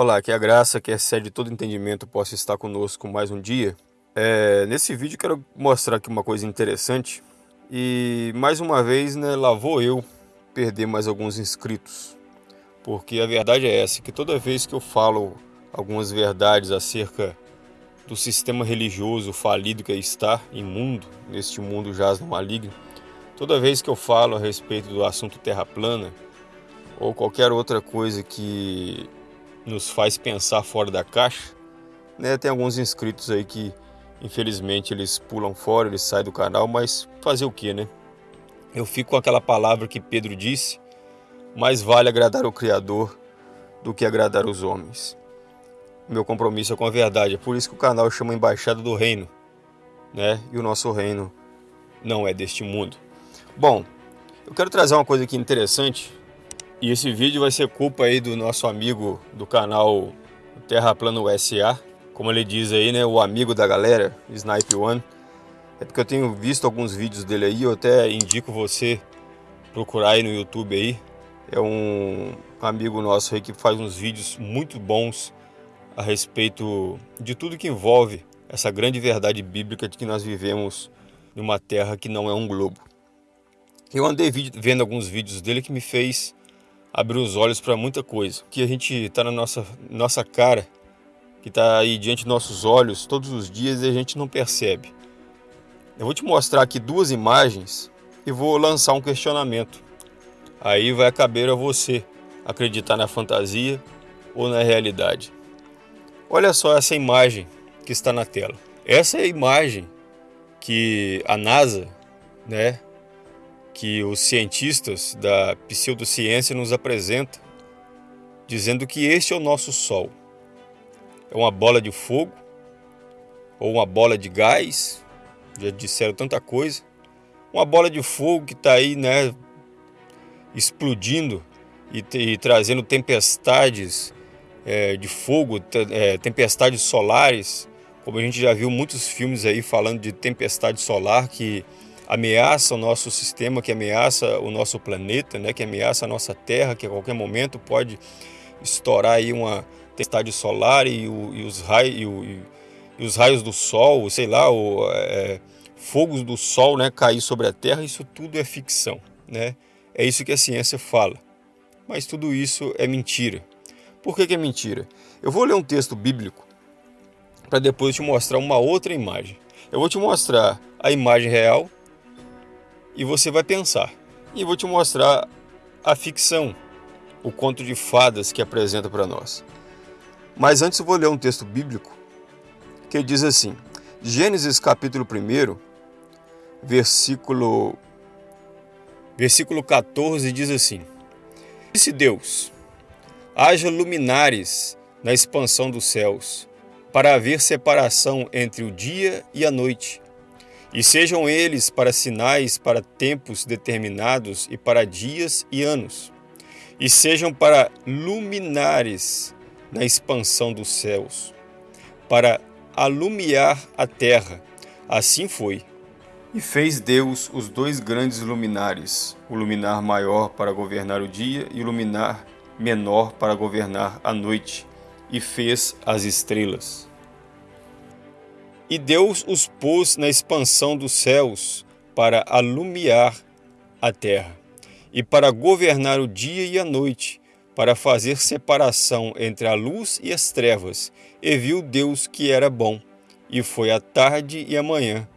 Olá, que a graça que excede todo entendimento possa estar conosco mais um dia. É, nesse vídeo quero mostrar aqui uma coisa interessante e mais uma vez, né, lá vou eu perder mais alguns inscritos. Porque a verdade é essa, que toda vez que eu falo algumas verdades acerca do sistema religioso falido que está imundo, neste mundo jaz no maligno, toda vez que eu falo a respeito do assunto terra plana ou qualquer outra coisa que nos faz pensar fora da caixa. Né? Tem alguns inscritos aí que infelizmente eles pulam fora, eles saem do canal, mas fazer o que, né? Eu fico com aquela palavra que Pedro disse, mais vale agradar o Criador do que agradar os homens. Meu compromisso é com a verdade, é por isso que o canal chama Embaixada do Reino, né? E o nosso reino não é deste mundo. Bom, eu quero trazer uma coisa aqui interessante e esse vídeo vai ser culpa aí do nosso amigo do canal Terra Plano SA, como ele diz aí, né, o amigo da galera, Snipe One. É porque eu tenho visto alguns vídeos dele aí, eu até indico você procurar aí no YouTube aí. É um amigo nosso aí que faz uns vídeos muito bons a respeito de tudo que envolve essa grande verdade bíblica de que nós vivemos numa terra que não é um globo. Eu andei vendo alguns vídeos dele que me fez abrir os olhos para muita coisa. Que a gente está na nossa, nossa cara, que está aí diante dos nossos olhos todos os dias e a gente não percebe. Eu vou te mostrar aqui duas imagens e vou lançar um questionamento. Aí vai caber a você acreditar na fantasia ou na realidade. Olha só essa imagem que está na tela. Essa é a imagem que a NASA, né, que os cientistas da pseudociência nos apresentam, dizendo que este é o nosso Sol. É uma bola de fogo, ou uma bola de gás, já disseram tanta coisa. Uma bola de fogo que está aí, né, explodindo e, e trazendo tempestades é, de fogo, é, tempestades solares, como a gente já viu muitos filmes aí falando de tempestade solar que ameaça o nosso sistema, que ameaça o nosso planeta, né, que ameaça a nossa Terra, que a qualquer momento pode estourar aí uma tempestade solar e, o, e, os, raios, e, o, e os, raios do Sol, sei lá, o, é, fogos do Sol né, cair sobre a Terra, isso tudo é ficção. Né? É isso que a ciência fala. Mas tudo isso é mentira. Por que, que é mentira? Eu vou ler um texto bíblico para depois te mostrar uma outra imagem. Eu vou te mostrar a imagem real e você vai pensar. E vou te mostrar a ficção, o conto de fadas que apresenta para nós. Mas antes eu vou ler um texto bíblico que diz assim: Gênesis capítulo 1, versículo versículo 14 diz assim: Disse Deus: Haja luminares na expansão dos céus, para haver separação entre o dia e a noite, e sejam eles para sinais para tempos determinados e para dias e anos, e sejam para luminares na expansão dos céus, para alumiar a terra. Assim foi. E fez Deus os dois grandes luminares, o luminar maior para governar o dia e o luminar menor para governar a noite, e fez as estrelas. E Deus os pôs na expansão dos céus para alumiar a terra, e para governar o dia e a noite, para fazer separação entre a luz e as trevas. E viu Deus que era bom, e foi a tarde e a manhã,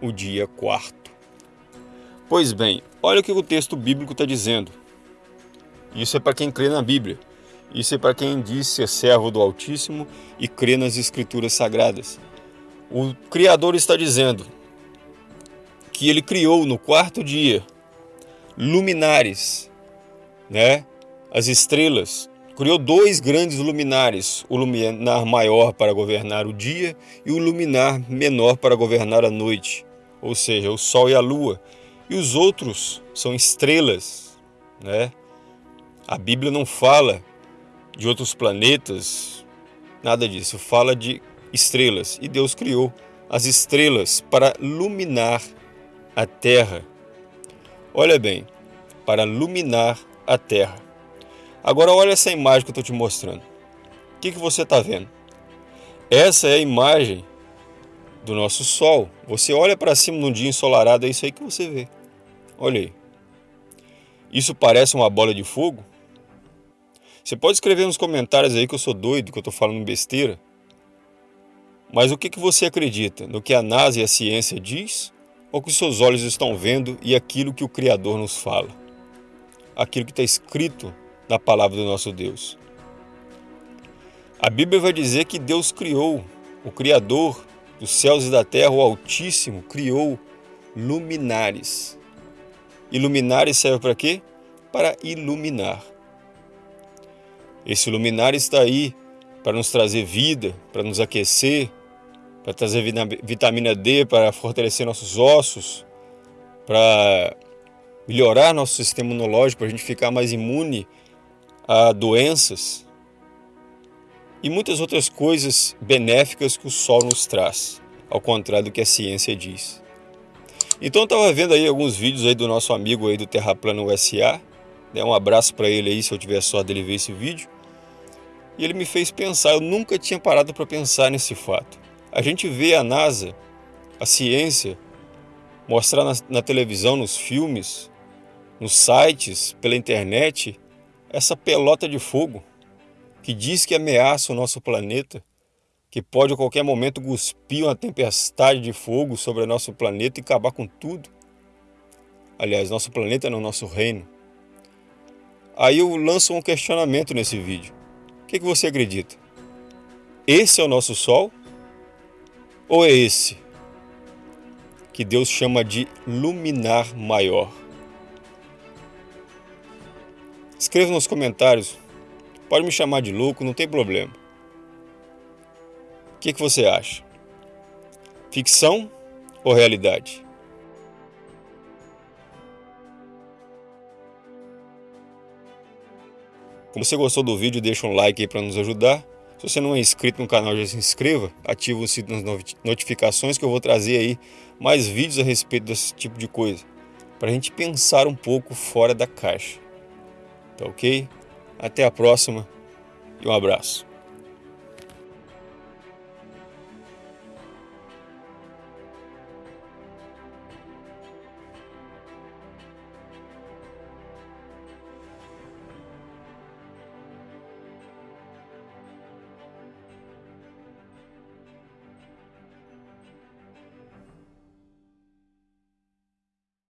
o dia quarto. Pois bem, olha o que o texto bíblico está dizendo. Isso é para quem crê na Bíblia. Isso é para quem diz ser servo do Altíssimo e crê nas Escrituras Sagradas. O Criador está dizendo que ele criou no quarto dia luminares, né? as estrelas. Criou dois grandes luminares, o luminar maior para governar o dia e o luminar menor para governar a noite, ou seja, o sol e a lua. E os outros são estrelas. Né? A Bíblia não fala de outros planetas, nada disso. Fala de estrelas, e Deus criou as estrelas para iluminar a terra. Olha bem, para iluminar a terra. Agora olha essa imagem que eu estou te mostrando. O que, que você está vendo? Essa é a imagem do nosso Sol. Você olha para cima num dia ensolarado, é isso aí que você vê. Olha aí. Isso parece uma bola de fogo? Você pode escrever nos comentários aí que eu sou doido, que eu estou falando besteira. Mas o que, você acredita? No que a NASA e a ciência diz? Ou que seus olhos estão vendo e aquilo que o Criador nos fala? Aquilo que está escrito na palavra do nosso Deus. A Bíblia vai dizer que Deus criou, o Criador dos céus e da terra, o Altíssimo, criou luminares. E luminares serve para quê? Para iluminar. Esse luminar está aí para nos trazer vida, para nos aquecer, para trazer vitamina D, para fortalecer nossos ossos, para melhorar nosso sistema imunológico, para a gente ficar mais imune a doenças e muitas outras coisas benéficas que o Sol nos traz, ao contrário do que a ciência diz. Então eu estava vendo aí alguns vídeos aí do nosso amigo aí do Terraplano USA, né? um abraço para ele aí se eu tiver sorte dele ver esse vídeo, e ele me fez pensar, eu nunca tinha parado para pensar nesse fato. A gente vê a NASA, a ciência, mostrar na, na televisão, nos filmes, nos sites, pela internet, essa pelota de fogo que diz que ameaça o nosso planeta, que pode a qualquer momento cuspir uma tempestade de fogo sobre o nosso planeta e acabar com tudo. Aliás, nosso planeta não nosso reino. Aí eu lanço um questionamento nesse vídeo. O que, que você acredita? Esse é o nosso Sol? Ou é esse que Deus chama de luminar maior? Escreva nos comentários Pode me chamar de louco, não tem problema. O que, que você acha? Ficção ou realidade? Se você gostou do vídeo, deixa um like aí para nos ajudar. Se você não é inscrito no canal, já se inscreva, ativa o sininho das notificações que eu vou trazer aí mais vídeos a respeito desse tipo de coisa. Para a gente pensar um pouco fora da caixa. Tá ok? Até a próxima e um abraço.